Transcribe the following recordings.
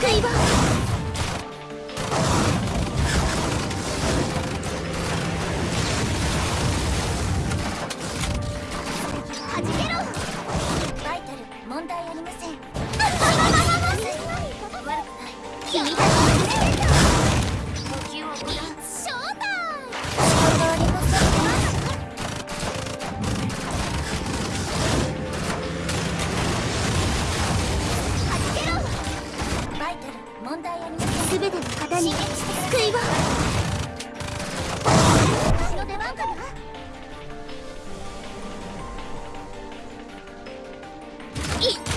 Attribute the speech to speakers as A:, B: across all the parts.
A: 救いを
B: に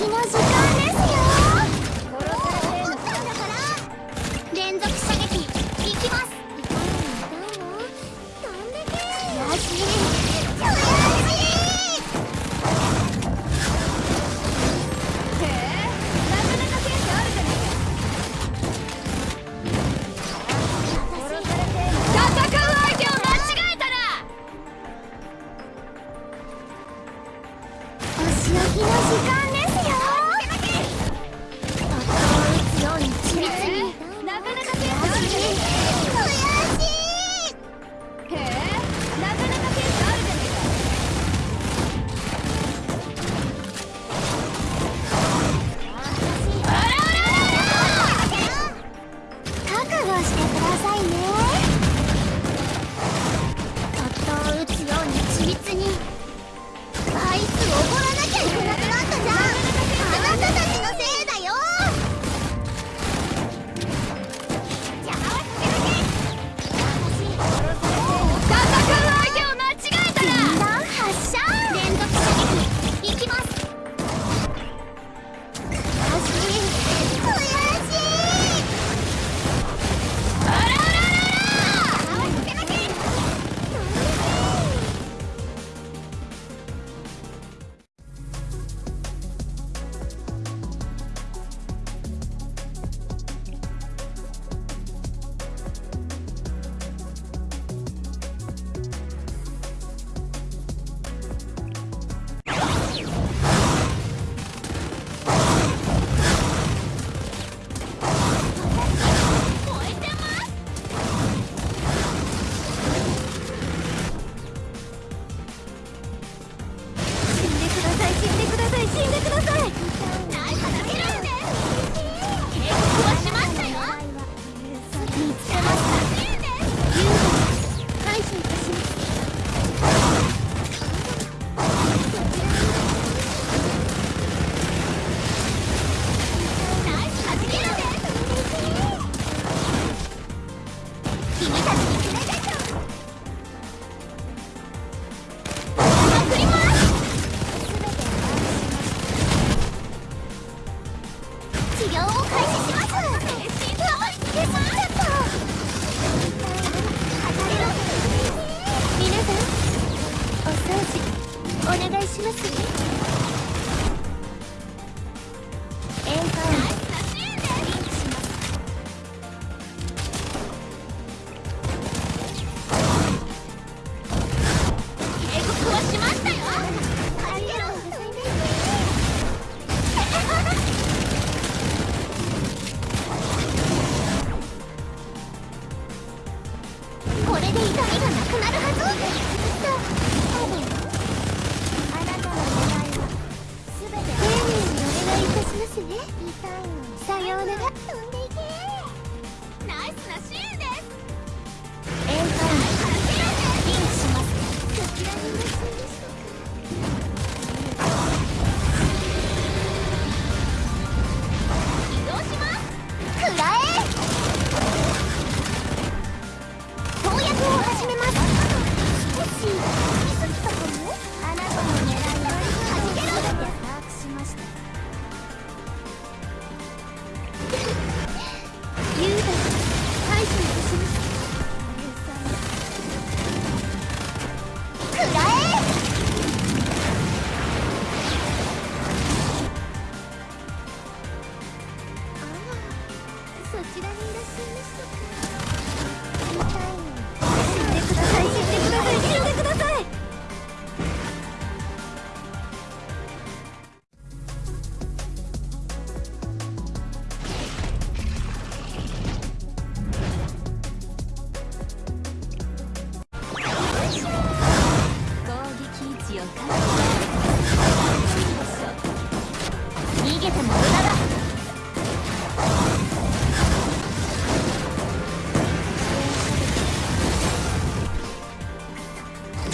B: あいつおごられで痛みがなくなるはず。あなたの願いは全て丁寧にお願いいたしますね。さようなら。そちらにいらっしゃいましたか？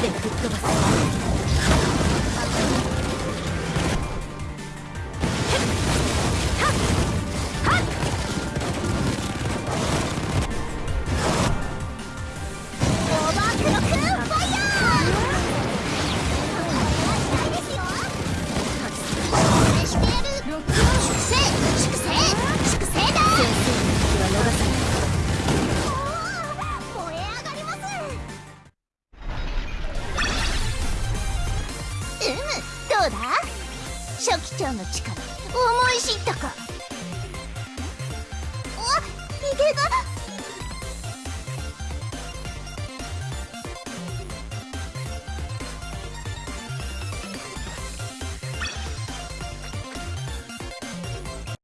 B: で吹っ飛ばす。シャキちゃんの力思い知ったか。おヒゲが